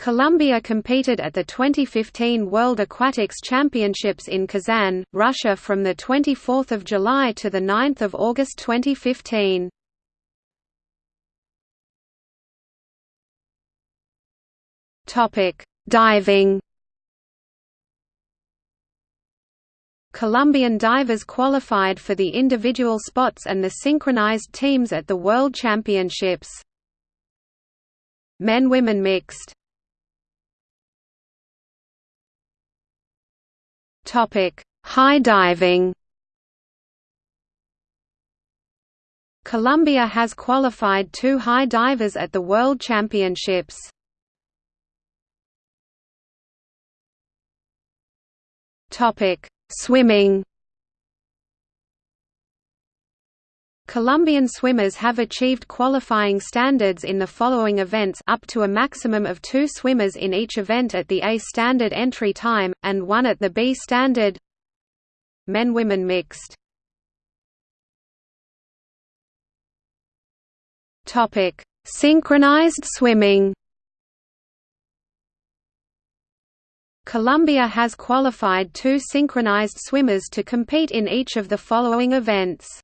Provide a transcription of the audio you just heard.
Colombia competed at the 2015 World Aquatics Championships in Kazan, Russia from 24 July to 9 August 2015. Diving Colombian divers qualified for the individual spots and the synchronized teams at the World Championships. Men-women mixed Topic: High diving. Colombia has qualified two high divers at the World Championships. Topic: Swimming. Colombian swimmers have achieved qualifying standards in the following events up to a maximum of two swimmers in each event at the A standard entry time, and one at the B standard. Men-women mixed. Synchronized swimming. Colombia has qualified two synchronized swimmers to compete in each of the following events